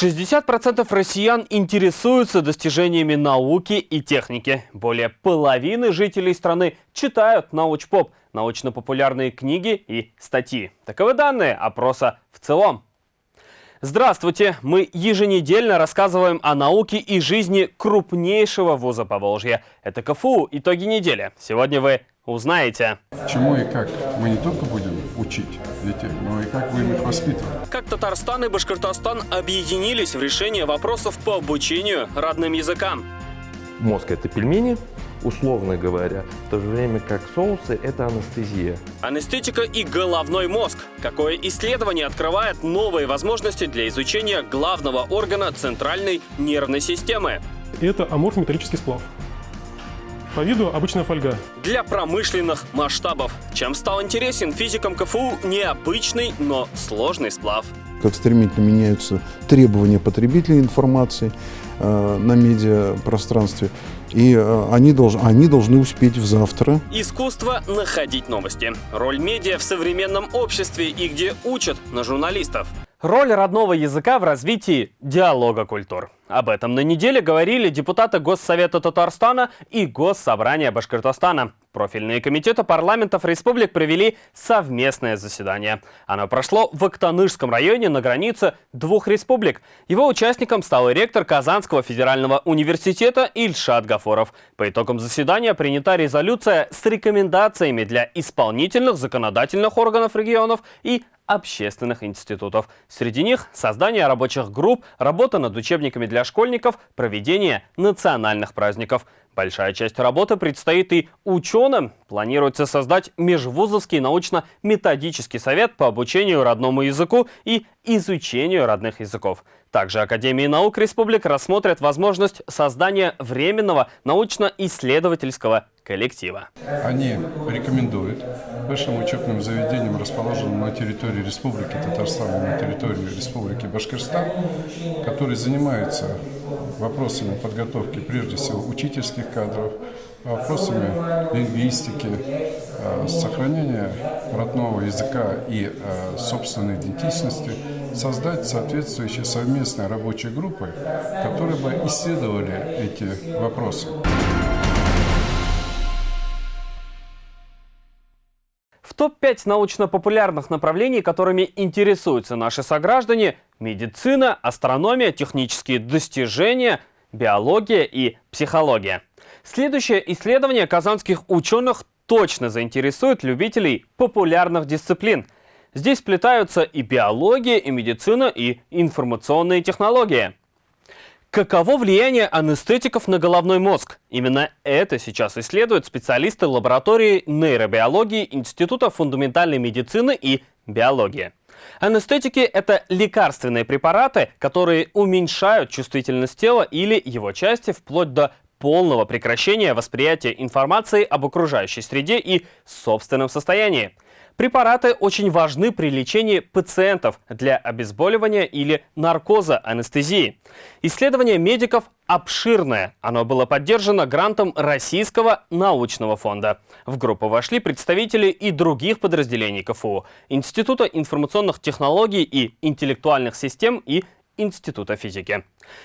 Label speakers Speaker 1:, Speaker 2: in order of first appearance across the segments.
Speaker 1: 60% россиян интересуются достижениями науки и техники. Более половины жителей страны читают научпоп, научно-популярные книги и статьи. Таковы данные опроса в целом. Здравствуйте! Мы еженедельно рассказываем о науке и жизни крупнейшего вуза Поволжья. Это КФУ «Итоги недели». Сегодня вы узнаете.
Speaker 2: Чему и как мы не только будем учить детей, но и как будем их воспитывать.
Speaker 1: Как Татарстан и Башкортостан объединились в решении вопросов по обучению родным языкам.
Speaker 3: Мозг – это пельмени, условно говоря, в то же время как соусы – это анестезия.
Speaker 1: Анестетика и головной мозг. Какое исследование открывает новые возможности для изучения главного органа центральной нервной системы?
Speaker 4: Это аморф-металлический сплав. По виду обычная фольга.
Speaker 1: Для промышленных масштабов. Чем стал интересен физикам КФУ необычный, но сложный сплав?
Speaker 2: Как стремительно меняются требования потребителей информации э, на медиапространстве. И э, они, долж, они должны успеть в завтра.
Speaker 1: Искусство находить новости. Роль медиа в современном обществе и где учат на журналистов. Роль родного языка в развитии диалога культур. Об этом на неделе говорили депутаты Госсовета Татарстана и Госсобрания Башкортостана. Профильные комитеты парламентов республик провели совместное заседание. Оно прошло в Актанышском районе на границе двух республик. Его участником стал ректор Казанского федерального университета Ильшат Гафоров. По итогам заседания принята резолюция с рекомендациями для исполнительных законодательных органов регионов и общественных институтов. Среди них создание рабочих групп, работа над учебниками для школьников, проведение национальных праздников. Большая часть работы предстоит и ученым. Планируется создать межвузовский научно-методический совет по обучению родному языку и изучению родных языков. Также Академии наук республик рассмотрят возможность создания временного научно-исследовательского коллектива.
Speaker 2: Они рекомендуют высшим учебным заведениям, расположенным на территории Республики Татарстан и на территории Республики Башкортостан, которые занимаются вопросами подготовки, прежде всего, учительских кадров, вопросами лингвистики, э, сохранения родного языка и э, собственной идентичности, создать соответствующие совместные рабочие группы, которые бы исследовали эти вопросы.
Speaker 1: В топ-5 научно-популярных направлений, которыми интересуются наши сограждане – медицина, астрономия, технические достижения, биология и психология. Следующее исследование казанских ученых точно заинтересует любителей популярных дисциплин. Здесь сплетаются и биология, и медицина, и информационные технологии. Каково влияние анестетиков на головной мозг? Именно это сейчас исследуют специалисты лаборатории нейробиологии Института фундаментальной медицины и биологии. Анестетики – это лекарственные препараты, которые уменьшают чувствительность тела или его части вплоть до полного прекращения восприятия информации об окружающей среде и собственном состоянии. Препараты очень важны при лечении пациентов для обезболивания или наркоза анестезии. Исследование медиков обширное. Оно было поддержано грантом Российского научного фонда. В группу вошли представители и других подразделений КФУ, Института информационных технологий и интеллектуальных систем и Института физики.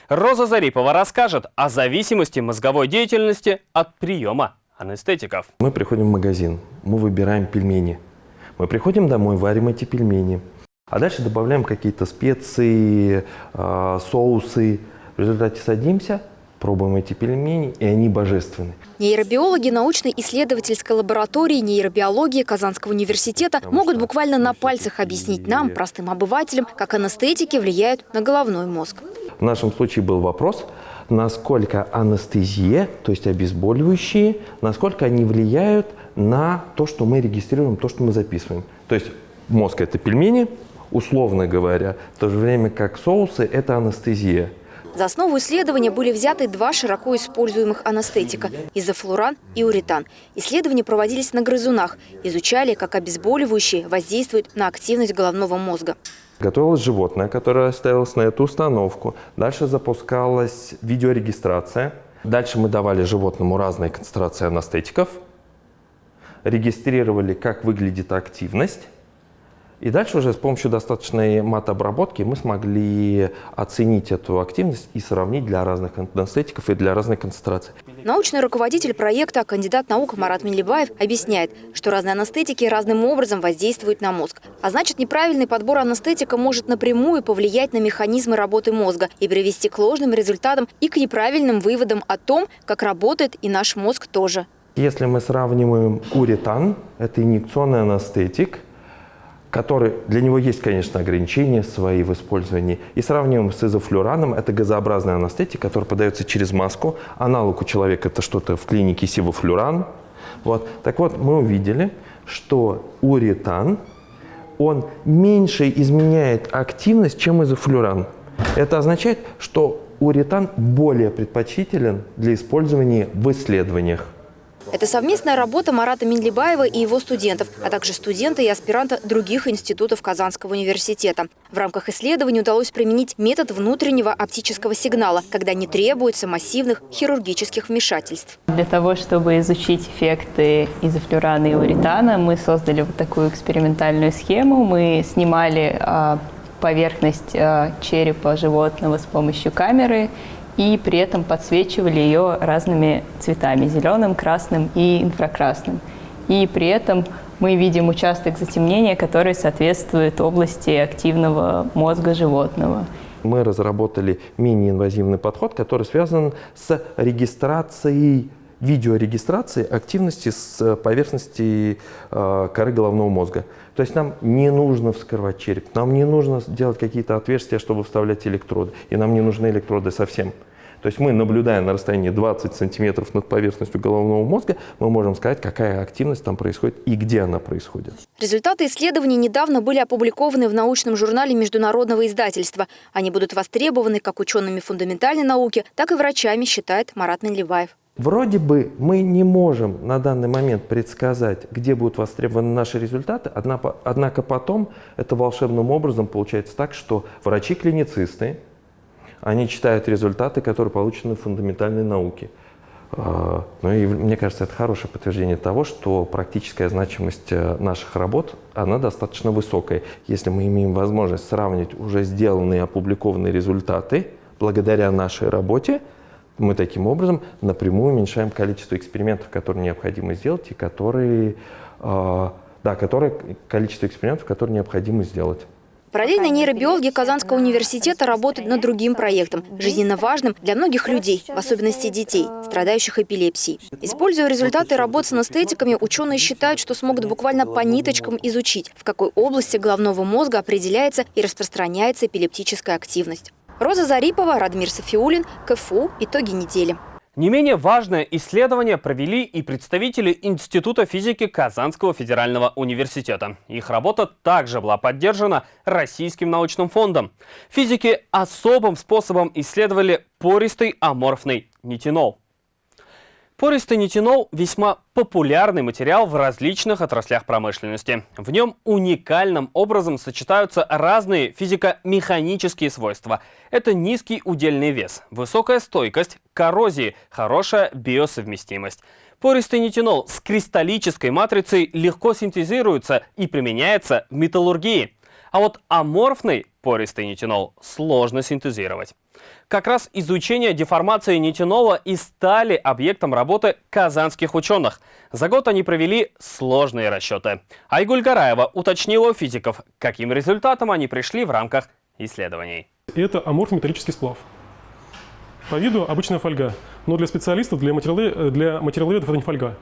Speaker 1: Роза Зарипова расскажет о зависимости мозговой деятельности от приема анестетиков.
Speaker 3: Мы приходим в магазин, мы выбираем пельмени – мы приходим домой, варим эти пельмени, а дальше добавляем какие-то специи, э, соусы. В результате садимся, пробуем эти пельмени, и они божественны.
Speaker 5: Нейробиологи научно-исследовательской лаборатории нейробиологии Казанского университета могут буквально на пальцах объяснить нам, простым обывателям, как анестетики влияют на головной мозг.
Speaker 3: В нашем случае был вопрос, насколько анестезия, то есть обезболивающие, насколько они влияют на то, что мы регистрируем, то, что мы записываем. То есть мозг – это пельмени, условно говоря, в то же время как соусы – это анестезия.
Speaker 5: За основу исследования были взяты два широко используемых анестетика – изофлуран и уретан. Исследования проводились на грызунах, изучали, как обезболивающие воздействуют на активность головного мозга.
Speaker 3: Готовилось животное, которое ставилось на эту установку. Дальше запускалась видеорегистрация. Дальше мы давали животному разные концентрации анестетиков – регистрировали, как выглядит активность, И дальше уже с помощью достаточной матообработки мы смогли оценить эту активность и сравнить для разных анестетиков и для разных концентраций.
Speaker 5: Научный руководитель проекта, кандидат наук Марат Минлибаев, объясняет, что разные анестетики разным образом воздействуют на мозг. А значит, неправильный подбор анестетика может напрямую повлиять на механизмы работы мозга и привести к ложным результатам и к неправильным выводам о том, как работает и наш мозг тоже.
Speaker 3: Если мы сравниваем уретан, это инъекционный анестетик, который, для него есть, конечно, ограничения свои в использовании. И сравниваем с изофлюраном, это газообразный анестетик, который подается через маску. Аналог у человека это что-то в клинике сивофлюран. Вот. Так вот, мы увидели, что уретан, он меньше изменяет активность, чем изофлюран. Это означает, что уретан более предпочтителен для использования в исследованиях.
Speaker 5: Это совместная работа Марата Минлибаева и его студентов, а также студента и аспиранта других институтов Казанского университета. В рамках исследования удалось применить метод внутреннего оптического сигнала, когда не требуется массивных хирургических вмешательств.
Speaker 6: Для того, чтобы изучить эффекты изофлюрана и уритана, мы создали вот такую экспериментальную схему. Мы снимали а, поверхность а, черепа животного с помощью камеры и при этом подсвечивали ее разными цветами – зеленым, красным и инфракрасным. И при этом мы видим участок затемнения, который соответствует области активного мозга животного.
Speaker 3: Мы разработали мини-инвазивный подход, который связан с регистрацией видеорегистрации активности с поверхности э, коры головного мозга. То есть нам не нужно вскрывать череп, нам не нужно делать какие-то отверстия, чтобы вставлять электроды, и нам не нужны электроды совсем. То есть мы, наблюдая на расстоянии 20 сантиметров над поверхностью головного мозга, мы можем сказать, какая активность там происходит и где она происходит.
Speaker 5: Результаты исследований недавно были опубликованы в научном журнале международного издательства. Они будут востребованы как учеными фундаментальной науки, так и врачами, считает Марат Минлибаев.
Speaker 3: Вроде бы мы не можем на данный момент предсказать, где будут востребованы наши результаты, однако потом это волшебным образом получается так, что врачи-клиницисты, они читают результаты, которые получены в фундаментальной науке. А, ну и мне кажется, это хорошее подтверждение того, что практическая значимость э, наших работ, она достаточно высокая. Если мы имеем возможность сравнить уже сделанные опубликованные результаты благодаря нашей работе, мы таким образом напрямую уменьшаем количество экспериментов, которые необходимо сделать, и которые, э, да, которые, количество экспериментов, которые необходимо сделать.
Speaker 5: Параллельно нейробиологи Казанского университета работают над другим проектом, жизненно важным для многих людей, в особенности детей, страдающих эпилепсией. Используя результаты работ с анестетиками, ученые считают, что смогут буквально по ниточкам изучить, в какой области головного мозга определяется и распространяется эпилептическая активность. Роза Зарипова, Радмир Софиулин, КФУ. Итоги недели.
Speaker 1: Не менее важное исследование провели и представители Института физики Казанского федерального университета. Их работа также была поддержана Российским научным фондом. Физики особым способом исследовали пористый аморфный нитинол. Пористый нитинол – весьма популярный материал в различных отраслях промышленности. В нем уникальным образом сочетаются разные физико-механические свойства. Это низкий удельный вес, высокая стойкость, коррозии, хорошая биосовместимость. Пористый нитинол с кристаллической матрицей легко синтезируется и применяется в металлургии. А вот аморфный пористый нитинол сложно синтезировать. Как раз изучение деформации нитинола и стали объектом работы казанских ученых. За год они провели сложные расчеты. Айгуль Гараева уточнила у физиков, каким результатом они пришли в рамках исследований.
Speaker 4: Это аморф-металлический сплав. По виду обычная фольга, но для специалистов, для, материалы, для материаловедов это не фольга.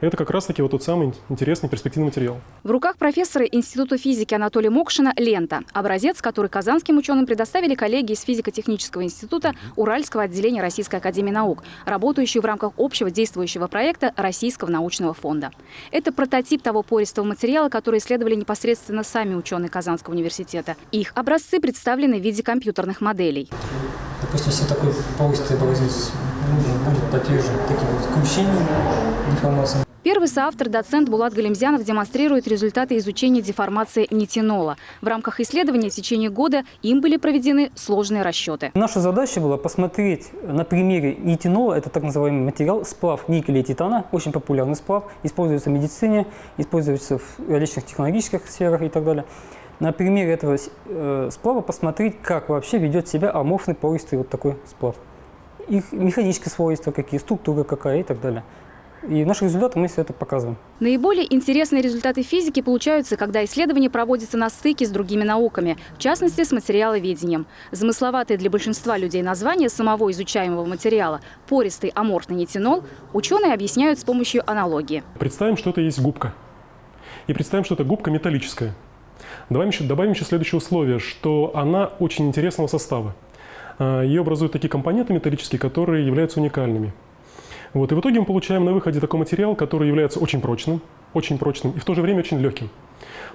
Speaker 4: Это как раз-таки вот тот самый интересный перспективный материал.
Speaker 7: В руках профессора Института физики Анатолия Мокшина лента. Образец, который казанским ученым предоставили коллеги из физико-технического института Уральского отделения Российской академии наук, работающие в рамках общего действующего проекта Российского научного фонда. Это прототип того пористого материала, который исследовали непосредственно сами ученые Казанского университета. Их образцы представлены в виде компьютерных моделей.
Speaker 8: Допустим, если такой пористый образец будет подвержен таким вот кручениям, деформациям,
Speaker 7: Первый соавтор, доцент Булат Галимзянов, демонстрирует результаты изучения деформации нитинола. В рамках исследования в течение года им были проведены сложные расчеты.
Speaker 8: Наша задача была посмотреть на примере нитинола, это так называемый материал, сплав никеля и титана, очень популярный сплав, используется в медицине, используется в различных технологических сферах и так далее. На примере этого э, сплава посмотреть, как вообще ведет себя аморфный пористый вот такой сплав. Их механические свойства какие, структура какая и так далее. И в наших результатах мы все это показываем.
Speaker 7: Наиболее интересные результаты физики получаются, когда исследования проводятся на стыке с другими науками, в частности, с материаловедением. Замысловатые для большинства людей название самого изучаемого материала – пористый аморфный нитинол – ученые объясняют с помощью аналогии.
Speaker 4: Представим, что это есть губка. И представим, что это губка металлическая. Добавим еще, добавим еще следующее условие, что она очень интересного состава. А, Ее образуют такие компоненты металлические, которые являются уникальными. Вот, и в итоге мы получаем на выходе такой материал, который является очень прочным, очень прочным и в то же время очень легким.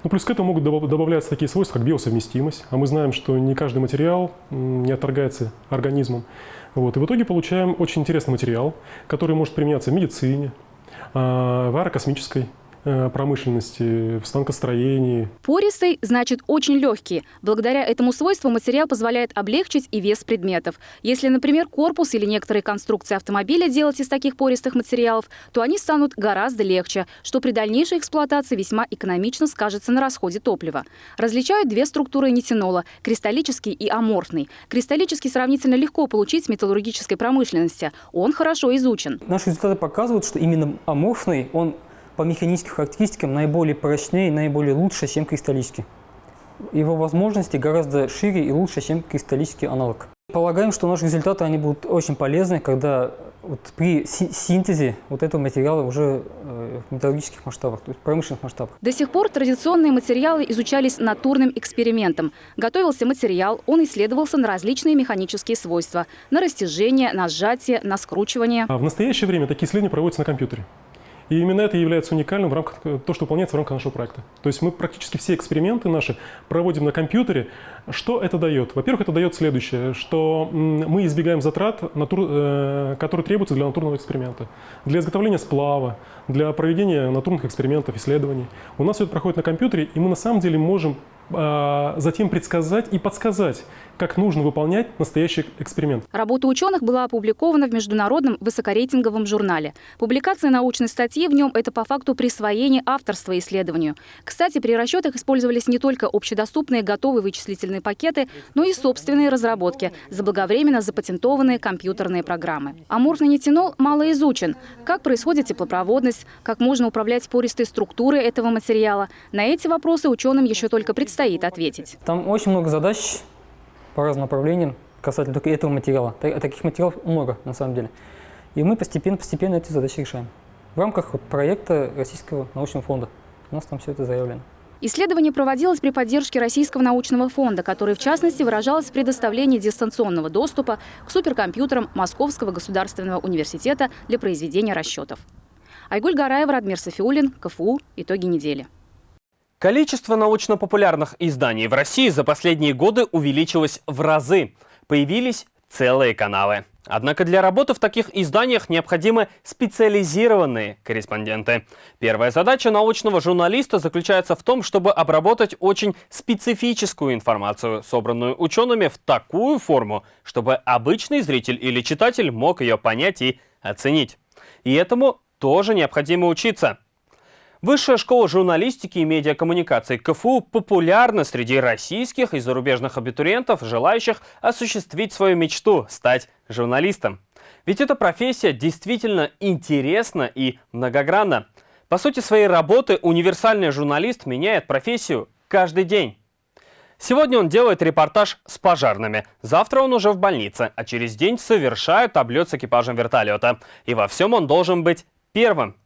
Speaker 4: Ну, плюс к этому могут добавляться такие свойства, как биосовместимость. А мы знаем, что не каждый материал не отторгается организмом. Вот, и в итоге получаем очень интересный материал, который может применяться в медицине, а, в аэрокосмической промышленности, в станкостроении.
Speaker 7: Пористый значит очень легкий. Благодаря этому свойству материал позволяет облегчить и вес предметов. Если, например, корпус или некоторые конструкции автомобиля делать из таких пористых материалов, то они станут гораздо легче, что при дальнейшей эксплуатации весьма экономично скажется на расходе топлива. Различают две структуры нитинола – кристаллический и аморфный. Кристаллический сравнительно легко получить в металлургической промышленности. Он хорошо изучен.
Speaker 8: Наши результаты показывают, что именно аморфный, он по механическим характеристикам наиболее прочнее, наиболее лучше, чем кристаллический. Его возможности гораздо шире и лучше, чем кристаллический аналог. Полагаем, что наши результаты они будут очень полезны, когда вот при синтезе вот этого материала уже э, в металлургических масштабах, то есть промышленных масштабах.
Speaker 7: До сих пор традиционные материалы изучались натурным экспериментом. Готовился материал, он исследовался на различные механические свойства, на растяжение, на сжатие, на скручивание.
Speaker 4: А в настоящее время такие исследования проводятся на компьютере. И именно это является уникальным в рамках э, то, что выполняется в рамках нашего проекта. То есть мы практически все эксперименты наши проводим на компьютере. Что это дает? Во-первых, это дает следующее, что мы избегаем затрат, натур, э, которые требуются для натурного эксперимента. Для изготовления сплава, для проведения натурных экспериментов, исследований. У нас все это проходит на компьютере, и мы на самом деле можем а, затем предсказать и подсказать, как нужно выполнять настоящий эксперимент.
Speaker 7: Работа ученых была опубликована в международном высокорейтинговом журнале. Публикация научной статьи в нем – это по факту присвоение авторства исследованию. Кстати, при расчетах использовались не только общедоступные готовые вычислительные пакеты, но и собственные разработки, заблаговременно запатентованные компьютерные программы. Аморфный нитинол мало изучен. Как происходит теплопроводность, как можно управлять пористой структурой этого материала. На эти вопросы ученым еще только предстоит предстоит ответить?
Speaker 8: Там очень много задач по разным направлениям касательно только этого материала. Таких материалов много на самом деле. И мы постепенно-постепенно эти задачи решаем. В рамках вот проекта Российского научного фонда. У нас там все это заявлено.
Speaker 7: Исследование проводилось при поддержке Российского научного фонда, который в частности выражалось в предоставлении дистанционного доступа к суперкомпьютерам Московского государственного университета для произведения расчетов. Айгуль Гараева, Радмир Софиулин, КФУ. Итоги недели.
Speaker 1: Количество научно-популярных изданий в России за последние годы увеличилось в разы. Появились целые каналы. Однако для работы в таких изданиях необходимы специализированные корреспонденты. Первая задача научного журналиста заключается в том, чтобы обработать очень специфическую информацию, собранную учеными в такую форму, чтобы обычный зритель или читатель мог ее понять и оценить. И этому тоже необходимо учиться. Высшая школа журналистики и медиакоммуникации КФУ популярна среди российских и зарубежных абитуриентов, желающих осуществить свою мечту – стать журналистом. Ведь эта профессия действительно интересна и многогранна. По сути своей работы универсальный журналист меняет профессию каждый день. Сегодня он делает репортаж с пожарными, завтра он уже в больнице, а через день совершает облет с экипажем вертолета. И во всем он должен быть первым.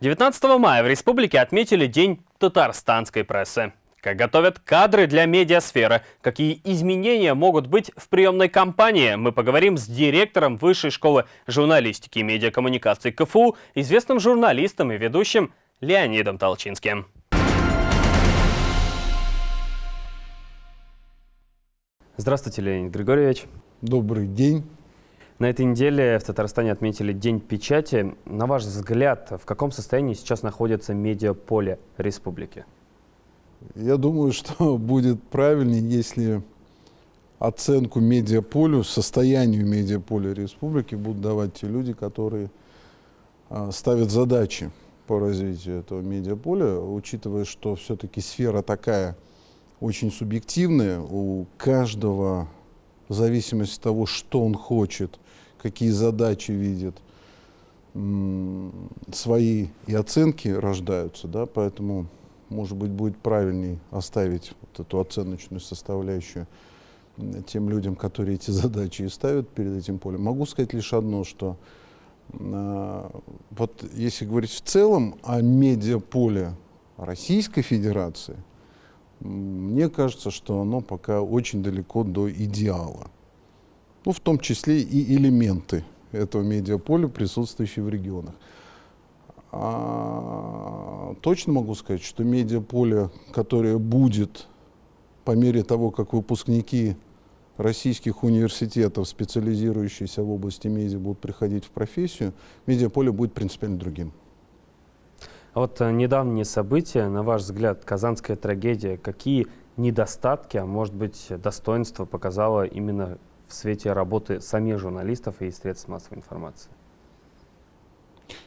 Speaker 1: 19 мая в республике отметили День татарстанской прессы. Как готовят кадры для медиасферы, какие изменения могут быть в приемной кампании, мы поговорим с директором Высшей школы журналистики и медиакоммуникации КФУ, известным журналистом и ведущим Леонидом Толчинским. Здравствуйте, Леонид Григорьевич.
Speaker 9: Добрый день.
Speaker 1: На этой неделе в Татарстане отметили День печати. На ваш взгляд, в каком состоянии сейчас находится медиаполе республики?
Speaker 2: Я думаю, что будет правильнее, если оценку медиаполю, состоянию медиаполя республики будут давать те люди, которые а, ставят задачи по развитию этого медиаполя, учитывая, что все-таки сфера такая очень субъективная, у каждого в зависимости от того, что он хочет, какие задачи видит, свои и оценки рождаются, да, поэтому, может быть, будет правильней оставить вот эту оценочную составляющую тем людям, которые эти задачи и ставят перед этим полем. Могу сказать лишь одно, что э, вот если говорить в целом о медиаполе Российской Федерации, мне кажется, что оно пока очень далеко до идеала. Ну, в том числе и элементы этого медиаполя, присутствующие в регионах. А, точно могу сказать, что медиаполе, которое будет по мере того, как выпускники российских университетов, специализирующиеся в области медиа, будут приходить в профессию, медиаполе будет принципиально другим.
Speaker 1: А вот э, недавние события, на ваш взгляд, казанская трагедия, какие недостатки, а может быть достоинства показала именно в свете работы самих журналистов и средств массовой информации?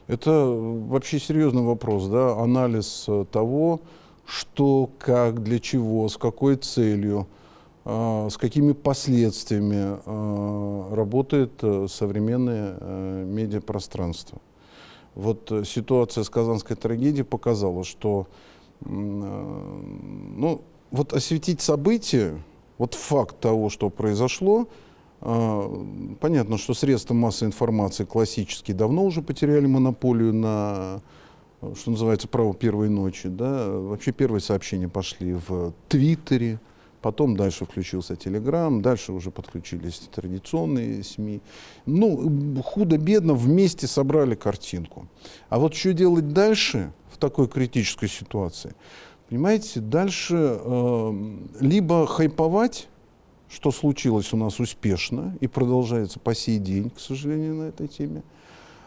Speaker 2: Это вообще серьезный вопрос, да, анализ э, того, что, как, для чего, с какой целью, э, с какими последствиями э, работает э, современное э, медиапространство. Вот э, ситуация с казанской трагедией показала, что ну, вот осветить события, вот факт того, что произошло, понятно, что средства массовой информации классические давно уже потеряли монополию на, что называется, право первой ночи. Да? Вообще первые сообщения пошли в Твиттере, Потом дальше включился Телеграм, дальше уже подключились традиционные СМИ. Ну, худо-бедно вместе собрали картинку. А вот что делать дальше в такой критической ситуации? Понимаете, дальше э, либо хайповать, что случилось у нас успешно и продолжается по сей день, к сожалению, на этой теме,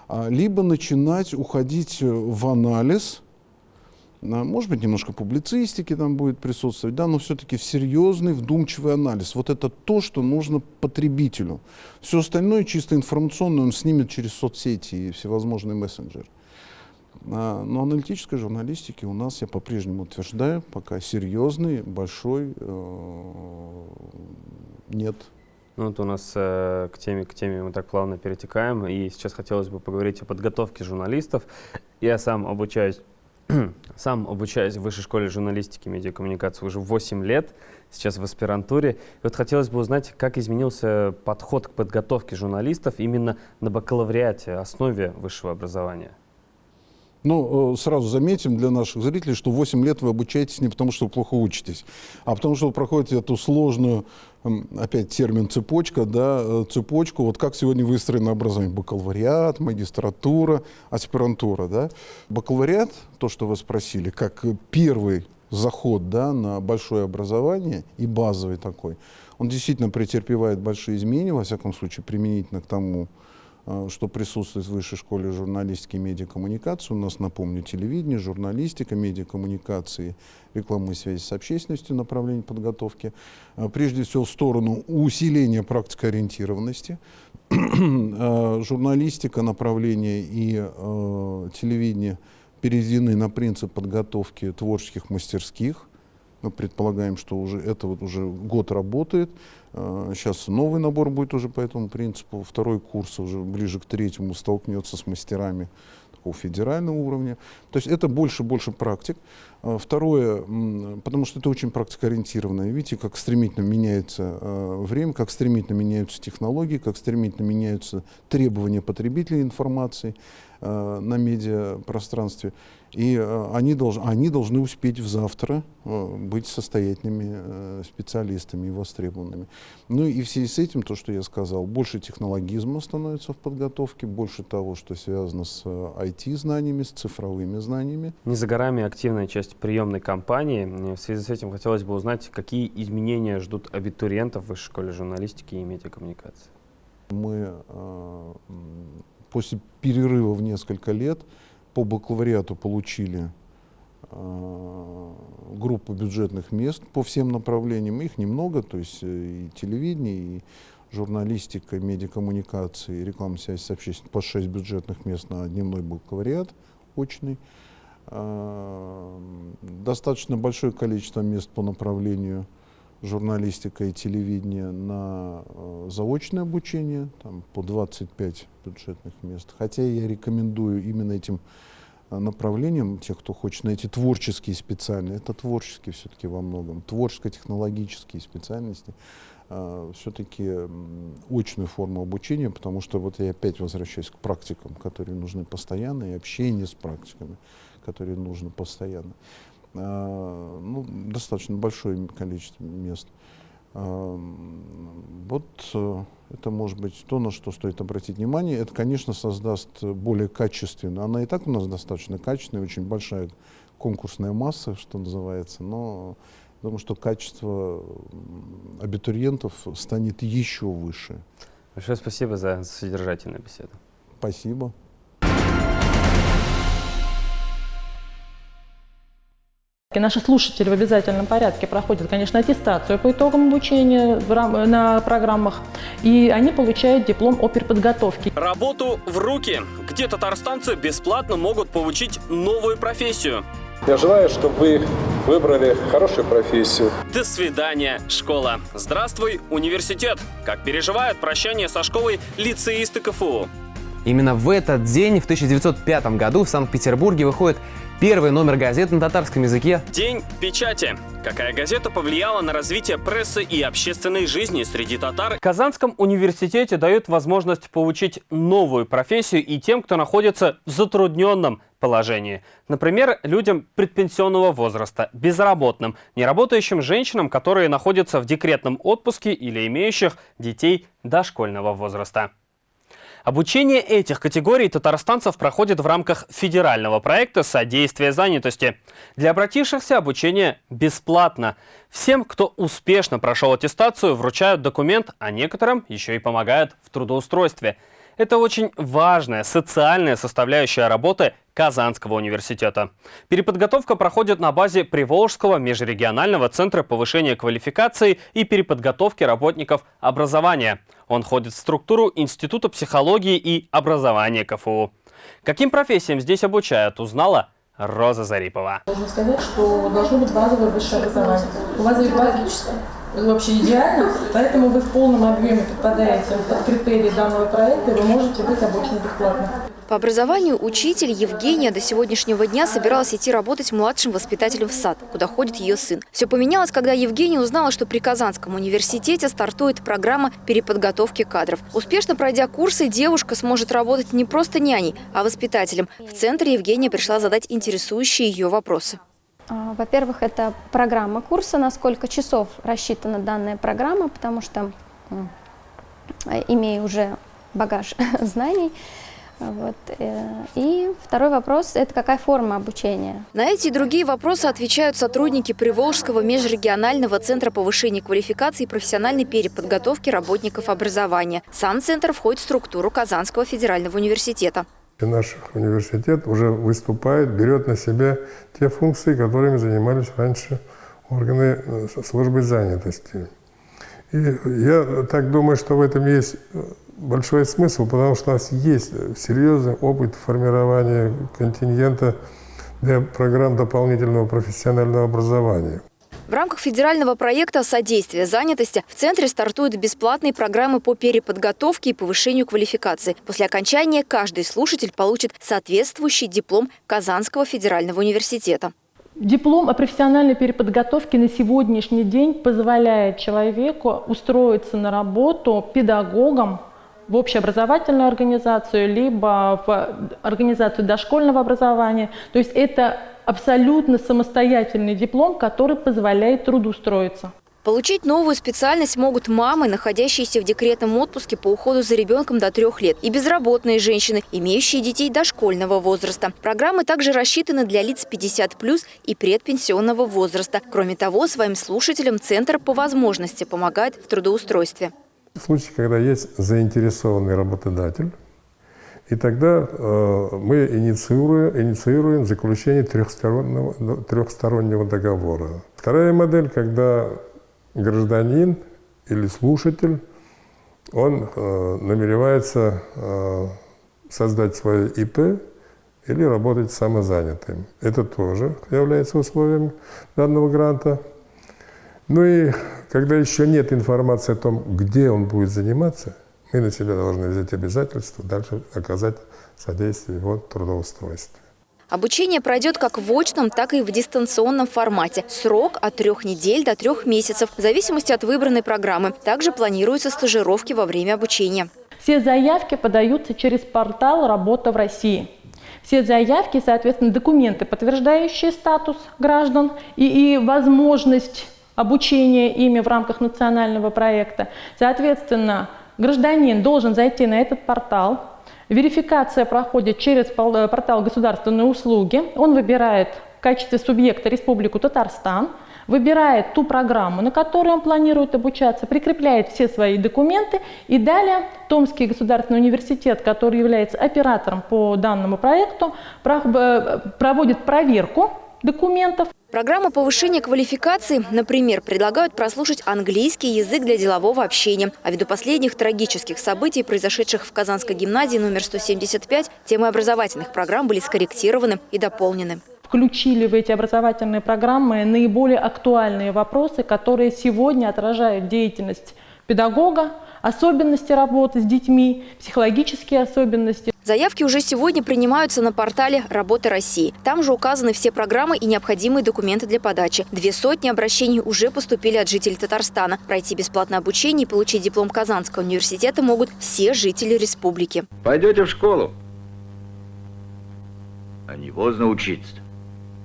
Speaker 2: а, либо начинать уходить в анализ – может быть, немножко публицистики там будет присутствовать, да, но все-таки в серьезный, вдумчивый анализ. Вот это то, что нужно потребителю. Все остальное чисто информационное он снимет через соцсети и всевозможные мессенджеры. А, но аналитической журналистики у нас, я по-прежнему утверждаю, пока серьезный, большой э, нет.
Speaker 1: Ну, вот у нас э, к, теме, к теме мы так плавно перетекаем, и сейчас хотелось бы поговорить о подготовке журналистов. Я сам обучаюсь сам обучаюсь в Высшей школе журналистики и медиакоммуникации уже 8 лет, сейчас в аспирантуре. И вот хотелось бы узнать, как изменился подход к подготовке журналистов именно на бакалавриате, основе высшего образования.
Speaker 2: Ну, э, сразу заметим для наших зрителей, что 8 лет вы обучаетесь не потому, что вы плохо учитесь, а потому, что вы проходите эту сложную, опять термин цепочка, да, э, цепочку, вот как сегодня выстроено образование, бакалавриат, магистратура, аспирантура, да. Бакалавриат, то, что вы спросили, как первый заход, да, на большое образование и базовый такой, он действительно претерпевает большие изменения, во всяком случае, применительно к тому, что присутствует в Высшей школе журналистики и медиакоммуникации. У нас, напомню, телевидение, журналистика, медиакоммуникации, реклама и связи с общественностью, направление подготовки. Э, прежде всего, в сторону усиления практикоориентированности. Э, журналистика, направление и телевидение переведены на принцип подготовки творческих мастерских – мы предполагаем, что уже это вот уже год работает. Сейчас а, новый набор будет уже по этому принципу. Второй курс уже ближе к третьему столкнется с мастерами такого федерального уровня. То есть это больше и больше практик. А, второе, потому что это очень практикоориентированное. Видите, как стремительно меняется а, время, как стремительно меняются технологии, как стремительно меняются требования потребителей информации на медиапространстве. И э, они, долж, они должны успеть в завтра э, быть состоятельными э, специалистами и востребованными. Ну и в связи с этим, то, что я сказал, больше технологизма становится в подготовке, больше того, что связано с IT-знаниями, с цифровыми знаниями.
Speaker 1: Не за горами активная часть приемной кампании. В связи с этим хотелось бы узнать, какие изменения ждут абитуриентов в Высшей школе журналистики и медиакоммуникации.
Speaker 2: Мы после перерыва в несколько лет по бакалавриату получили э, группу бюджетных мест по всем направлениям. Их немного, то есть э, и телевидение, и журналистика, медиакоммуникации, реклама связи с общественностью по 6 бюджетных мест на дневной бакалавриат очный. Э, достаточно большое количество мест по направлению журналистика и телевидение на э, заочное обучение, там по 25 бюджетных мест. Хотя я рекомендую именно этим э, направлениям, тех, кто хочет найти творческие специальности, это творческие все-таки во многом, творческо-технологические специальности, э, все-таки очную форму обучения, потому что вот я опять возвращаюсь к практикам, которые нужны постоянно, и общение с практиками, которые нужно постоянно. А, ну, достаточно большое количество мест. А, вот э, это может быть то, на что стоит обратить внимание. Это, конечно, создаст более качественно. Она и так у нас достаточно качественная, очень большая конкурсная масса, что называется, но думаю, что качество абитуриентов станет еще выше.
Speaker 1: Большое спасибо за содержательную беседу.
Speaker 2: Спасибо.
Speaker 9: И наши слушатели в обязательном порядке проходят, конечно, аттестацию по итогам обучения на программах, и они получают диплом о переподготовке.
Speaker 1: Работу в руки, где татарстанцы бесплатно могут получить новую профессию.
Speaker 10: Я желаю, чтобы вы выбрали хорошую профессию.
Speaker 1: До свидания, школа. Здравствуй, университет. Как переживают прощание со школой лицеисты КФУ.
Speaker 11: Именно в этот день, в 1905 году, в Санкт-Петербурге выходит Первый номер газеты на татарском языке.
Speaker 1: День печати. Какая газета повлияла на развитие прессы и общественной жизни среди татар? В Казанском университете дают возможность получить новую профессию и тем, кто находится в затрудненном положении. Например, людям предпенсионного возраста, безработным, неработающим женщинам, которые находятся в декретном отпуске или имеющих детей дошкольного возраста. Обучение этих категорий татарстанцев проходит в рамках федерального проекта «Содействие занятости». Для обратившихся обучение бесплатно. Всем, кто успешно прошел аттестацию, вручают документ, а некоторым еще и помогают в трудоустройстве – это очень важная социальная составляющая работы Казанского университета. Переподготовка проходит на базе Приволжского межрегионального центра повышения квалификации и переподготовки работников образования. Он входит в структуру Института психологии и образования КФУ. Каким профессиям здесь обучают, узнала Роза Зарипова.
Speaker 9: Можно сказать, что должно быть базовое высшее образование. У вас логическое вообще идеально, поэтому вы в полном объеме попадаете под критерии данного проекта, и вы можете быть обучены бесплатно.
Speaker 5: По образованию учитель Евгения до сегодняшнего дня собиралась идти работать младшим воспитателем в сад, куда ходит ее сын. Все поменялось, когда Евгения узнала, что при Казанском университете стартует программа переподготовки кадров. Успешно пройдя курсы, девушка сможет работать не просто няней, а воспитателем. В центр Евгения пришла задать интересующие ее вопросы.
Speaker 12: А, во-первых, это программа курса, на сколько часов рассчитана данная программа, потому что имею уже багаж знаний. Вот. Э, и второй вопрос – это какая форма обучения?
Speaker 5: На эти и другие вопросы отвечают сотрудники Приволжского межрегионального центра повышения квалификации и профессиональной переподготовки работников образования. Сам центр входит в структуру Казанского федерального университета.
Speaker 13: Наш университет уже выступает, берет на себя те функции, которыми занимались раньше органы э, службы занятости. И я так думаю, что в этом есть э, большой смысл, потому что у нас есть серьезный опыт формирования контингента для программ дополнительного профессионального образования.
Speaker 5: В рамках федерального проекта «Содействие занятости» в центре стартуют бесплатные программы по переподготовке и повышению квалификации. После окончания каждый слушатель получит соответствующий диплом Казанского федерального университета.
Speaker 9: Диплом о профессиональной переподготовке на сегодняшний день позволяет человеку устроиться на работу педагогом в общеобразовательную организацию, либо в организацию дошкольного образования. То есть это абсолютно самостоятельный диплом, который позволяет трудоустроиться.
Speaker 5: Получить новую специальность могут мамы, находящиеся в декретном отпуске по уходу за ребенком до трех лет, и безработные женщины, имеющие детей дошкольного возраста. Программы также рассчитаны для лиц 50+, и предпенсионного возраста. Кроме того, своим слушателям Центр по возможности помогает в трудоустройстве.
Speaker 13: В случае, когда есть заинтересованный работодатель, и тогда э, мы инициируем, инициируем заключение трехстороннего, трехстороннего договора. Вторая модель, когда гражданин или слушатель, он э, намеревается э, создать свое ИП или работать самозанятым. Это тоже является условием данного гранта. Ну и когда еще нет информации о том, где он будет заниматься, мы на себя должны взять обязательство дальше оказать содействие его трудоустройству.
Speaker 5: Обучение пройдет как в очном, так и в дистанционном формате. Срок от трех недель до трех месяцев, в зависимости от выбранной программы. Также планируются стажировки во время обучения.
Speaker 9: Все заявки подаются через портал «Работа в России». Все заявки, соответственно, документы, подтверждающие статус граждан и, и возможность обучения ими в рамках национального проекта. Соответственно, гражданин должен зайти на этот портал, Верификация проходит через э, портал государственной услуги. Он выбирает в качестве субъекта Республику Татарстан, выбирает ту программу, на которой он планирует обучаться, прикрепляет все свои документы и далее Томский государственный университет, который является оператором по данному проекту, э, проводит проверку документов.
Speaker 5: Программа повышения квалификации, например, предлагают прослушать английский язык для делового общения. А ввиду последних трагических событий, произошедших в Казанской гимназии номер 175, темы образовательных программ были скорректированы и дополнены
Speaker 9: включили в эти образовательные программы наиболее актуальные вопросы, которые сегодня отражают деятельность педагога, особенности работы с детьми, психологические особенности.
Speaker 5: Заявки уже сегодня принимаются на портале «Работа России». Там же указаны все программы и необходимые документы для подачи. Две сотни обращений уже поступили от жителей Татарстана. Пройти бесплатное обучение и получить диплом Казанского университета могут все жители республики.
Speaker 14: Пойдете в школу? А не поздно учиться.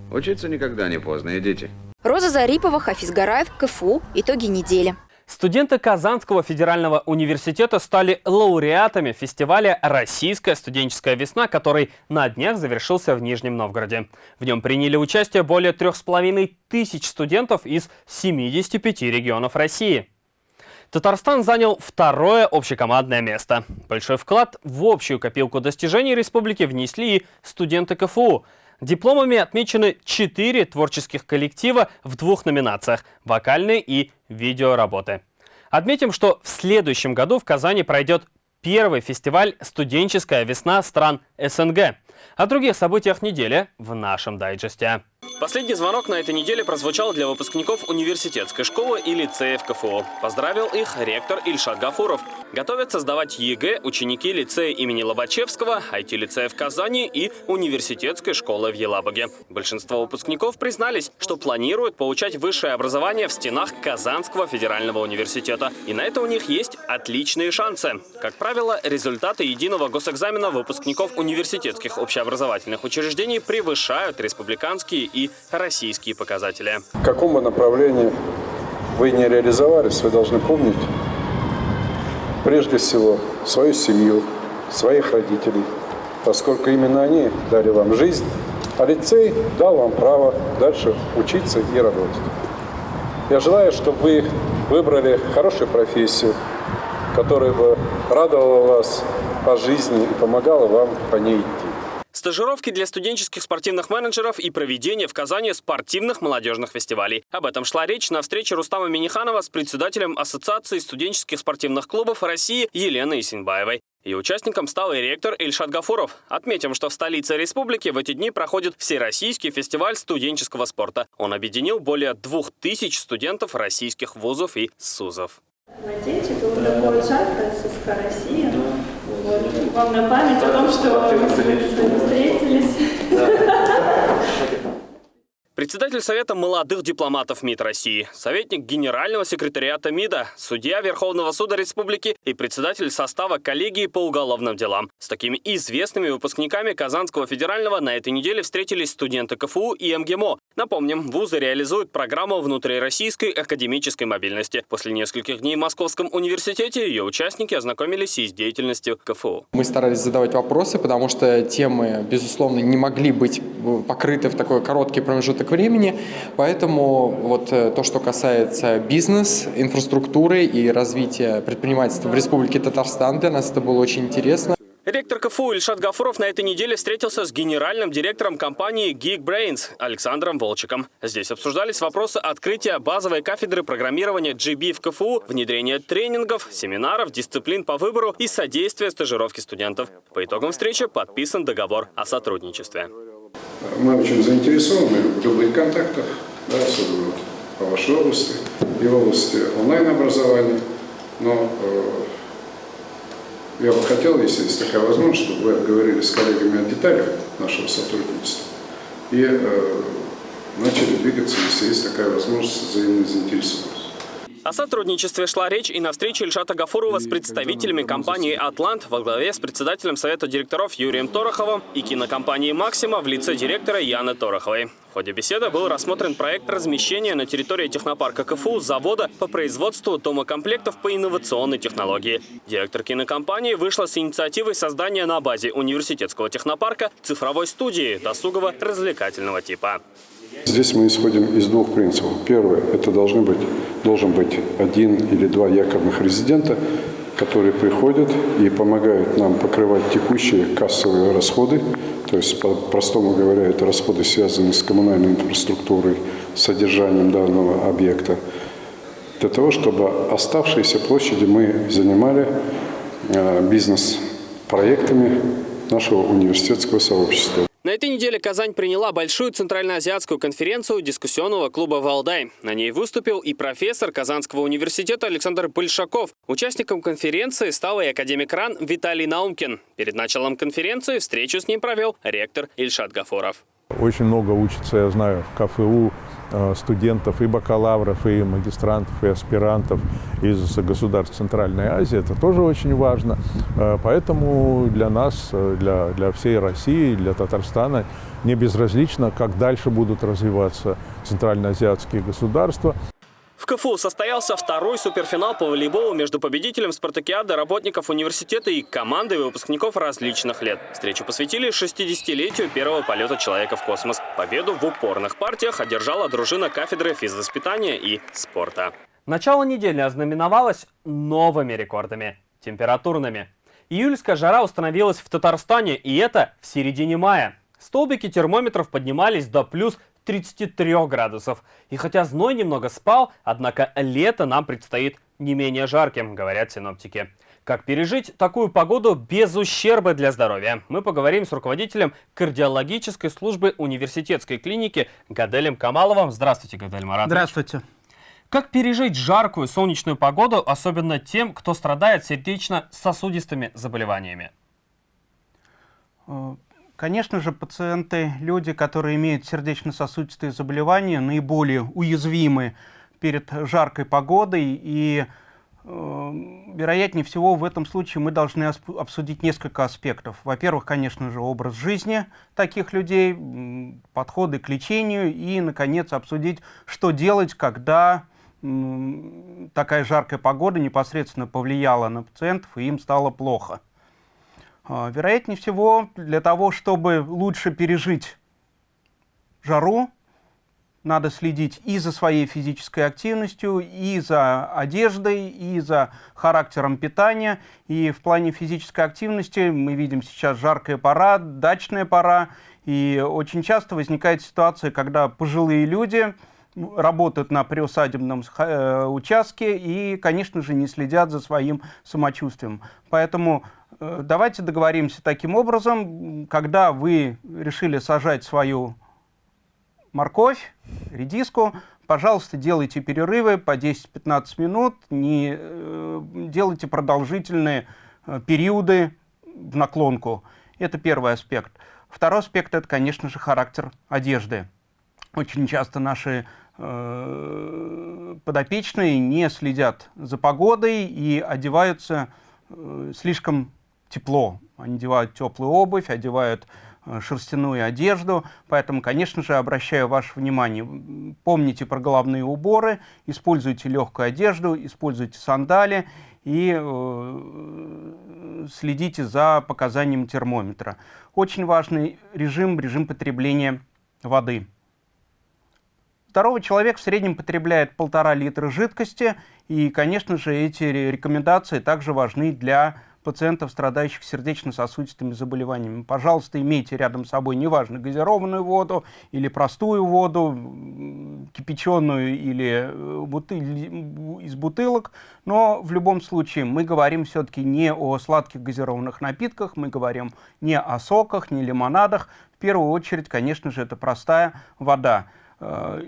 Speaker 14: Учиться никогда не поздно, идите.
Speaker 5: Роза Зарипова, Хафиз Гараев, КФУ. Итоги недели.
Speaker 1: Студенты Казанского федерального университета стали лауреатами фестиваля «Российская студенческая весна», который на днях завершился в Нижнем Новгороде. В нем приняли участие более трех с половиной тысяч студентов из 75 регионов России. Татарстан занял второе общекомандное место. Большой вклад в общую копилку достижений республики внесли и студенты КФУ – Дипломами отмечены четыре творческих коллектива в двух номинациях – вокальные и видеоработы. Отметим, что в следующем году в Казани пройдет первый фестиваль «Студенческая весна стран СНГ». О других событиях недели в нашем дайджесте. Последний звонок на этой неделе прозвучал для выпускников университетской школы и лицеев КФУ. Поздравил их ректор Ильшат Гафуров. Готовятся сдавать ЕГЭ ученики лицея имени Лобачевского, IT-лицея в Казани и университетской школы в Елабуге. Большинство выпускников признались, что планируют получать высшее образование в стенах Казанского федерального университета. И на это у них есть отличные шансы. Как правило, результаты единого госэкзамена выпускников университетских общеобразовательных учреждений превышают республиканские и российские показатели.
Speaker 10: В каком бы направлении вы не реализовались, вы должны помнить прежде всего свою семью, своих родителей, поскольку именно они дали вам жизнь, а лицей дал вам право дальше учиться и работать. Я желаю, чтобы вы выбрали хорошую профессию, которая бы радовала вас по жизни и помогала вам по ней.
Speaker 1: Стажировки для студенческих спортивных менеджеров и проведение в Казани спортивных молодежных фестивалей. Об этом шла речь на встрече Рустама Миниханова с председателем Ассоциации студенческих спортивных клубов России Еленой Исинбаевой. И участником стал и ректор Ильшат Гафуров. Отметим, что в столице республики в эти дни проходит Всероссийский фестиваль студенческого спорта. Он объединил более двух тысяч студентов российских вузов и СУЗов.
Speaker 15: Надеюсь, это вот такой шаг ССК России. Вот. Вам на память о том, что мы встретились.
Speaker 1: Председатель Совета молодых дипломатов МИД России, советник генерального секретариата МИДа, судья Верховного суда республики и председатель состава коллегии по уголовным делам. С такими известными выпускниками Казанского федерального на этой неделе встретились студенты КФУ и МГИМО. Напомним, вузы реализуют программу внутрироссийской академической мобильности. После нескольких дней в Московском университете ее участники ознакомились и с деятельностью КФУ.
Speaker 16: Мы старались задавать вопросы, потому что темы, безусловно, не могли быть покрыты в такой короткий промежуток времени. Поэтому вот э, то, что касается бизнес, инфраструктуры и развития предпринимательства в Республике Татарстан, для нас это было очень интересно.
Speaker 1: Ректор КФУ Ильшат Гафуров на этой неделе встретился с генеральным директором компании Geekbrains Александром Волчиком. Здесь обсуждались вопросы открытия базовой кафедры программирования GB в КФУ, внедрения тренингов, семинаров, дисциплин по выбору и содействия стажировке студентов. По итогам встречи подписан договор о сотрудничестве.
Speaker 10: Мы очень заинтересованы в любых контактах, да, особенно по вашей области и в области онлайн-образования. Но э, я бы хотел, если есть такая возможность, чтобы вы обговорили с коллегами о деталях нашего сотрудничества и э, начали двигаться, если есть такая возможность, взаимной заинтересованности.
Speaker 1: О сотрудничестве шла речь и на встрече Ильшата Гафурова с представителями компании «Атлант» во главе с председателем Совета директоров Юрием Пороховым и кинокомпании «Максима» в лице директора Яны Тороховой. В ходе беседы был рассмотрен проект размещения на территории технопарка КФУ завода по производству домокомплектов по инновационной технологии. Директор кинокомпании вышла с инициативой создания на базе университетского технопарка цифровой студии досугово-развлекательного типа.
Speaker 10: Здесь мы исходим из двух принципов. Первое, это должны быть, должен быть один или два якорных резидента, которые приходят и помогают нам покрывать текущие кассовые расходы, то есть, по-простому говоря, это расходы, связанные с коммунальной инфраструктурой, содержанием данного объекта, для того, чтобы оставшиеся площади мы занимали э, бизнес-проектами нашего университетского сообщества.
Speaker 1: На этой неделе Казань приняла большую центральноазиатскую конференцию дискуссионного клуба «Валдай». На ней выступил и профессор Казанского университета Александр Большаков. Участником конференции стал и академик РАН Виталий Наумкин. Перед началом конференции встречу с ним провел ректор Ильшат Гафуров.
Speaker 17: Очень много учится, я знаю, в КФУ студентов и бакалавров, и магистрантов, и аспирантов из государств Центральной Азии. Это тоже очень важно. Э, поэтому для нас, э, для, для всей России, для Татарстана не безразлично, как дальше будут развиваться центральноазиатские государства.
Speaker 1: В КФУ состоялся второй суперфинал по волейболу между победителем спартакиады работников университета и командой выпускников различных лет. Встречу посвятили 60-летию первого полета человека в космос. Победу в упорных партиях одержала дружина кафедры физвоспитания и спорта. Начало недели ознаменовалось новыми рекордами – температурными. Июльская жара установилась в Татарстане, и это в середине мая. Столбики термометров поднимались до плюс 33 градусов. И хотя зной немного спал, однако лето нам предстоит не менее жарким, говорят синоптики. Как пережить такую погоду без ущерба для здоровья? Мы поговорим с руководителем кардиологической службы университетской клиники Гаделем Камаловым. Здравствуйте, Гадель Маратович.
Speaker 18: Здравствуйте.
Speaker 1: Как пережить жаркую солнечную погоду, особенно тем, кто страдает сердечно-сосудистыми заболеваниями?
Speaker 18: Конечно же, пациенты, люди, которые имеют сердечно-сосудистые заболевания, наиболее уязвимы перед жаркой погодой. И, э, вероятнее всего, в этом случае мы должны обсудить несколько аспектов. Во-первых, конечно же, образ жизни таких людей, подходы к лечению и, наконец, обсудить, что делать, когда такая жаркая погода непосредственно повлияла на пациентов, и им стало плохо. А, вероятнее всего, для того, чтобы лучше пережить жару, надо следить и за своей физической активностью, и за одеждой, и за характером питания. И в плане физической активности мы видим сейчас жаркая пора, дачная пора. И очень часто возникает ситуация, когда пожилые люди работают на приусадебном э, участке и, конечно же, не следят за своим самочувствием. Поэтому давайте договоримся таким образом, когда вы решили сажать свою морковь, редиску, пожалуйста, делайте перерывы по 10-15 минут, не э, делайте продолжительные э, периоды в наклонку. Это первый аспект. Второй аспект – это, конечно же, характер одежды. Очень часто наши э, подопечные не следят за погодой и одеваются э, слишком тепло. Они одевают теплую обувь, одевают э, шерстяную одежду. Поэтому, конечно же, обращаю ваше внимание, помните про головные уборы, используйте легкую одежду, используйте сандали и э, следите за показанием термометра. Очень важный режим, режим потребления воды. Здоровый человек в среднем потребляет полтора литра жидкости, и, конечно же, эти рекомендации также важны для пациентов, страдающих сердечно-сосудистыми заболеваниями. Пожалуйста, имейте рядом с собой, неважно, газированную воду или простую воду, кипяченую или э, бутыль, из бутылок, но в любом случае мы говорим все-таки не о сладких газированных напитках, мы говорим не о соках, не лимонадах. В первую очередь, конечно же, это простая вода э,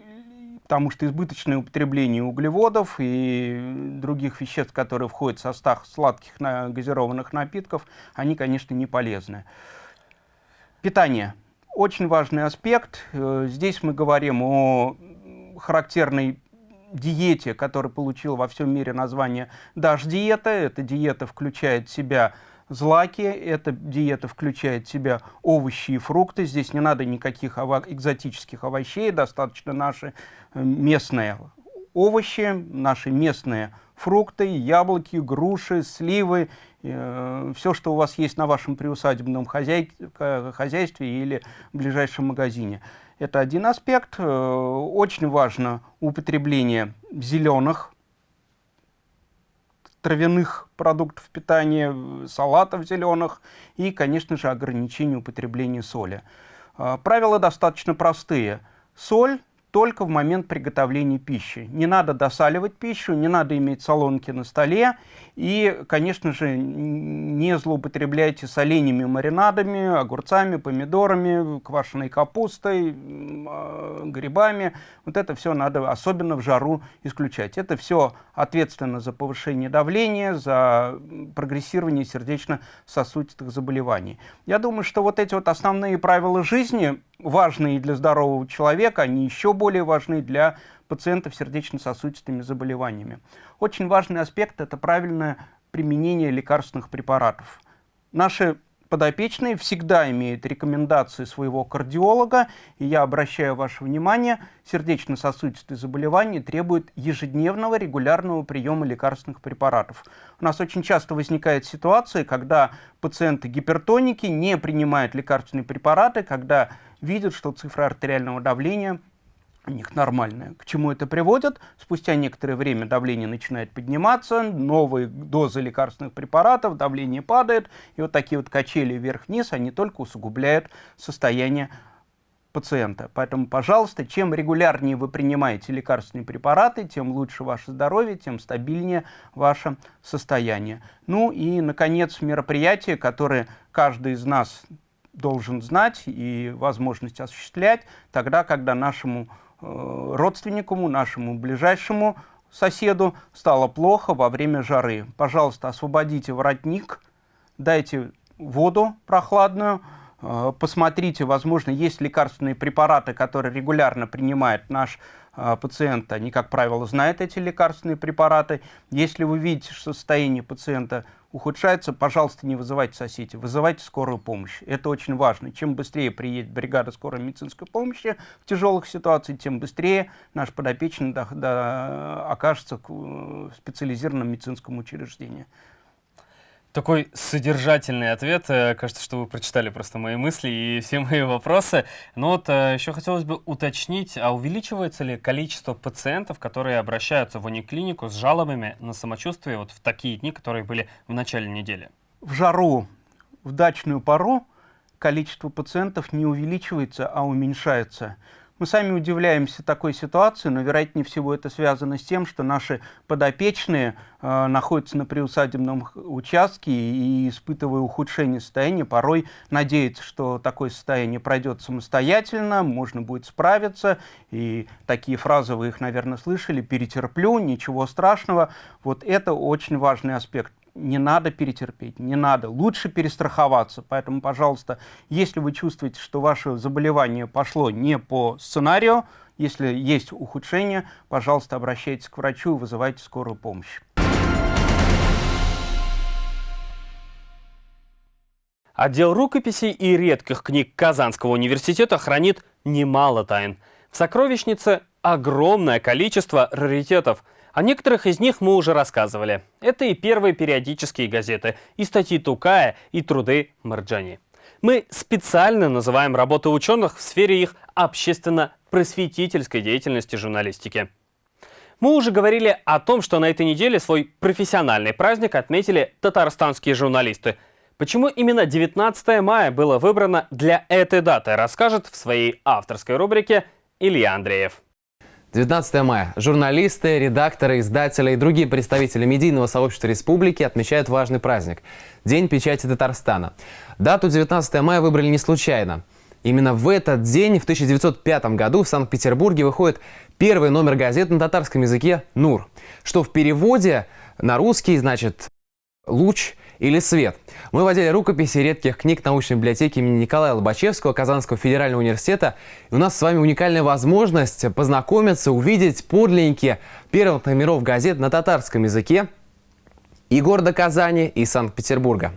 Speaker 18: потому что избыточное употребление углеводов и других веществ, которые входят в состав сладких газированных напитков, они, конечно, не полезны. Питание. Очень важный аспект. Э, здесь мы говорим о характерной диете, которая получила во всем мире название «Даш-диета». Эта диета включает в себя злаки. Эта диета включает в себя овощи и фрукты. Здесь не надо никаких ово экзотических овощей, достаточно наши э, местные овощи, наши местные фрукты, яблоки, груши, сливы, э, все, что у вас есть на вашем приусадебном хозяй, хозяйстве или в ближайшем магазине. Это один аспект. Э, очень важно употребление зеленых травяных продуктов питания, салатов зеленых и, конечно же, ограничение употребления соли. А, правила достаточно простые. Соль только в момент приготовления пищи. Не надо досаливать пищу, не надо иметь солонки на столе. И, конечно же, не злоупотребляйте соленьями маринадами, огурцами, помидорами, квашеной капустой, а, грибами. Вот это все надо, особенно в жару, исключать. Это все ответственно за повышение давления, за прогрессирование сердечно-сосудистых заболеваний. Я думаю, что вот эти вот основные правила жизни важные для здорового человека, они еще более важны для пациентов с сердечно-сосудистыми заболеваниями. Очень важный аспект – это правильное применение лекарственных препаратов. Наши подопечные всегда имеют рекомендации своего кардиолога, и я обращаю ваше внимание, сердечно-сосудистые заболевания требуют ежедневного регулярного приема лекарственных препаратов. У нас очень часто возникает ситуация, когда пациенты гипертоники не принимают лекарственные препараты, когда видят, что цифра артериального давления у них нормальная. К чему это приводит? Спустя некоторое время давление начинает подниматься, новые дозы лекарственных препаратов, давление падает, и вот такие вот качели вверх-вниз, они только усугубляют состояние пациента. Поэтому, пожалуйста, чем регулярнее вы принимаете лекарственные препараты, тем лучше ваше здоровье, тем стабильнее ваше состояние. Ну и, наконец, мероприятие, которое каждый из нас должен знать и возможность осуществлять тогда, когда нашему э, родственнику, нашему ближайшему соседу стало плохо во время жары. Пожалуйста, освободите воротник, дайте воду прохладную, э, посмотрите, возможно, есть лекарственные препараты, которые регулярно принимает наш э, пациент. Они, как правило, знают эти лекарственные препараты. Если вы видите, что состояние пациента ухудшается, пожалуйста, не вызывайте соседей, вызывайте скорую помощь. Это очень важно. Чем быстрее приедет бригада скорой медицинской помощи в тяжелых ситуациях, тем быстрее наш подопечный до, до, окажется в специализированном медицинском учреждении.
Speaker 1: Такой содержательный ответ. Э, кажется, что вы прочитали просто мои мысли и все мои вопросы. Но вот э, еще хотелось бы уточнить, а увеличивается ли количество пациентов, которые обращаются в униклинику с жалобами на самочувствие вот в такие дни, которые были в начале недели?
Speaker 18: В жару, в дачную пару количество пациентов не увеличивается, а уменьшается. Мы сами удивляемся такой ситуации, но вероятнее всего это связано с тем, что наши подопечные э, находятся на приусадебном участке и, испытывая ухудшение состояния, порой надеются, что такое состояние пройдет самостоятельно, можно будет справиться. И такие фразы вы их, наверное, слышали, перетерплю, ничего страшного. Вот это очень важный аспект не надо перетерпеть, не надо. Лучше перестраховаться. Поэтому, пожалуйста, если вы чувствуете, что ваше заболевание пошло не по сценарию, если есть ухудшение, пожалуйста, обращайтесь к врачу и вызывайте скорую помощь.
Speaker 1: Отдел рукописей и редких книг Казанского университета хранит немало тайн. В сокровищнице огромное количество раритетов. О некоторых из них мы уже рассказывали. Это и первые периодические газеты, и статьи Тукая, и труды Марджани. Мы специально называем работы ученых в сфере их общественно-просветительской деятельности журналистики. Мы уже говорили о том, что на этой неделе свой профессиональный праздник отметили татарстанские журналисты. Почему именно 19 мая было выбрано для этой даты, расскажет в своей авторской рубрике Илья Андреев.
Speaker 11: 19 мая. Журналисты, редакторы, издатели и другие представители медийного сообщества республики отмечают важный праздник – День печати Татарстана. Дату 19 мая выбрали не случайно. Именно в этот день, в 1905 году, в Санкт-Петербурге выходит первый номер газеты на татарском языке «Нур», что в переводе на русский значит «луч» или «свет». Мы водили рукописи редких книг научной библиотеки имени Николая Лобачевского Казанского федерального университета. И у нас с вами уникальная возможность познакомиться, увидеть подлинники первых номеров газет на татарском языке и города Казани, и Санкт-Петербурга.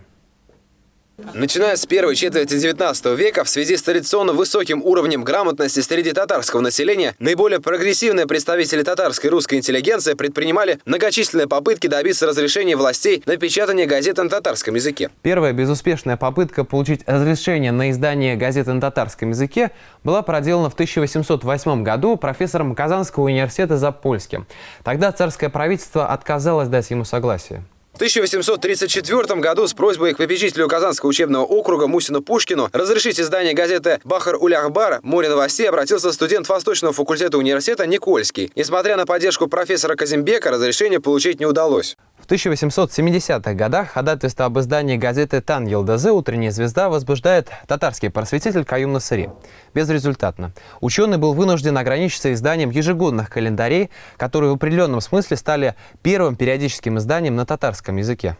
Speaker 19: Начиная с первой четверти XIX века, в связи с традиционно высоким уровнем грамотности среди татарского населения, наиболее прогрессивные представители татарской русской интеллигенции предпринимали многочисленные попытки добиться разрешения властей на печатание газет на татарском языке.
Speaker 11: Первая безуспешная попытка получить разрешение на издание газеты на татарском языке была проделана в 1808 году профессором Казанского университета Запольским. Тогда царское правительство отказалось дать ему согласие.
Speaker 19: В 1834 году с просьбой к попечителю Казанского учебного округа Мусину Пушкину разрешить издание газеты «Бахар Уляхбар» «Море новостей» обратился студент Восточного факультета университета Никольский. Несмотря на поддержку профессора Казимбека, разрешение получить не удалось.
Speaker 11: В 1870-х годах ходатайство об издании газеты «Тан Елдазы» «Утренняя звезда» возбуждает татарский просветитель Каюм Насыри. Безрезультатно. Ученый был вынужден ограничиться изданием ежегодных календарей, которые в определенном смысле стали первым периодическим изданием на татарском языке.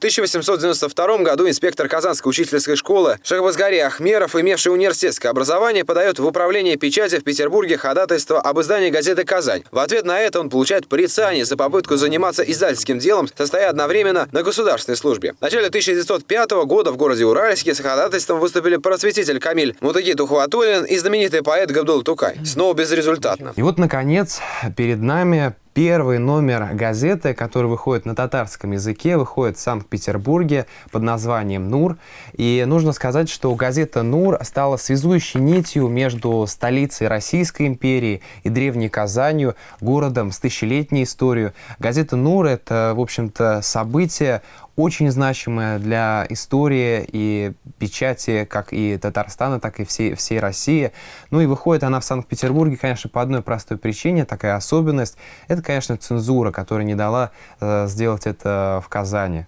Speaker 19: В 1892 году инспектор Казанской учительской школы Шахбазгари Ахмеров, имевший университетское образование, подает в управление печати в Петербурге ходатайство об издании газеты «Казань». В ответ на это он получает порицание за попытку заниматься издательским делом, состоя одновременно на государственной службе. В начале 1905 года в городе Уральске с ходатайством выступили просветитель Камиль Мутаги Тухватуллин и знаменитый поэт Габдул Тукай. Снова безрезультатно.
Speaker 11: И вот, наконец, перед нами Первый номер газеты, который выходит на татарском языке, выходит в Санкт-Петербурге под названием «Нур». И нужно сказать, что газета «Нур» стала связующей нитью между столицей Российской империи и древней Казанью, городом с тысячелетней историей. Газета «Нур» — это, в общем-то, событие очень значимая для истории и печати как и Татарстана, так и всей, всей России. Ну и выходит она в Санкт-Петербурге, конечно, по одной простой причине, такая особенность. Это, конечно, цензура, которая не дала э, сделать это в Казани.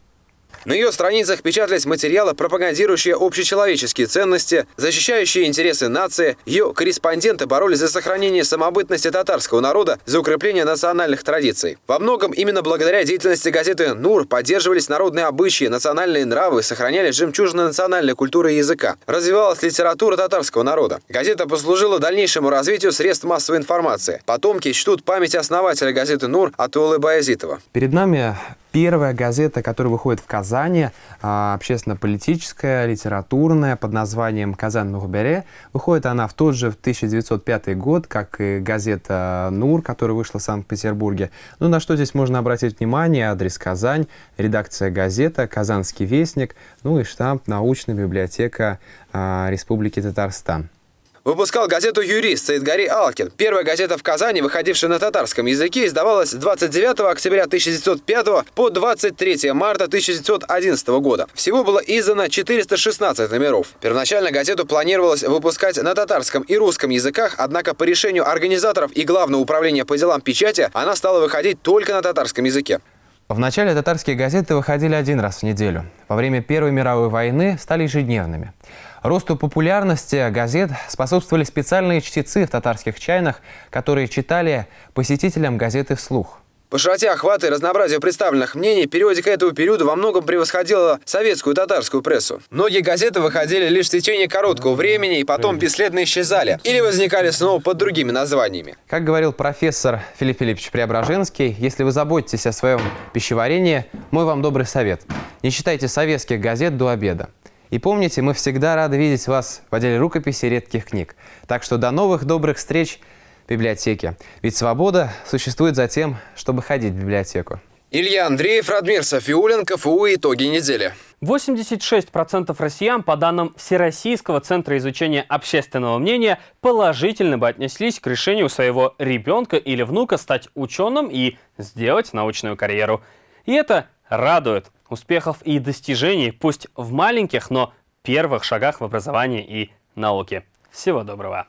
Speaker 19: На ее страницах печатались материалы, пропагандирующие общечеловеческие ценности, защищающие интересы нации. Ее корреспонденты боролись за сохранение самобытности татарского народа, за укрепление национальных традиций. Во многом именно благодаря деятельности газеты «Нур» поддерживались народные обычаи, национальные нравы, сохранялись жемчужины национальной культуры и языка. Развивалась литература татарского народа. Газета послужила дальнейшему развитию средств массовой информации. Потомки чтут память основателя газеты «Нур» Атулы Баязитова.
Speaker 11: Перед нами первая газета, которая выходит в Казани, а, общественно-политическая, литературная, под названием «Казань Мухбере». Выходит она в тот же в 1905 год, как и газета «Нур», которая вышла в Санкт-Петербурге. Ну, на что здесь можно обратить внимание? Адрес Казань, редакция газета, Казанский вестник, ну и штамп «Научная библиотека а, Республики Татарстан».
Speaker 19: Выпускал газету «Юрист» Саидгари Алкин. Первая газета в Казани, выходившая на татарском языке, издавалась с 29 октября 1905 по 23 марта 1911 года. Всего было издано 416 номеров. Первоначально газету планировалось выпускать на татарском и русском языках, однако по решению организаторов и Главного управления по делам печати она стала выходить только на татарском языке.
Speaker 11: В начале татарские газеты выходили один раз в неделю. Во время Первой мировой войны стали ежедневными. Росту популярности газет способствовали специальные чтецы в татарских чайнах, которые читали посетителям газеты вслух.
Speaker 19: По широте охвата и разнообразию представленных мнений периодика этого периода во многом превосходила советскую татарскую прессу. Многие газеты выходили лишь в течение короткого времени и потом бесследно исчезали или возникали снова под другими названиями.
Speaker 11: Как говорил профессор Филипп Филиппович Преображенский, если вы заботитесь о своем пищеварении, мой вам добрый совет. Не читайте советских газет до обеда. И помните, мы всегда рады видеть вас в отделе рукописи редких книг. Так что до новых добрых встреч в библиотеке. Ведь свобода существует за тем, чтобы ходить в библиотеку.
Speaker 19: Илья Андреев, Радмир Софиулин, КФУ «Итоги недели».
Speaker 1: 86% россиян, по данным Всероссийского центра изучения общественного мнения, положительно бы отнеслись к решению своего ребенка или внука стать ученым и сделать научную карьеру. И это радует. Успехов и достижений, пусть в маленьких, но первых шагах в образовании и науке. Всего доброго!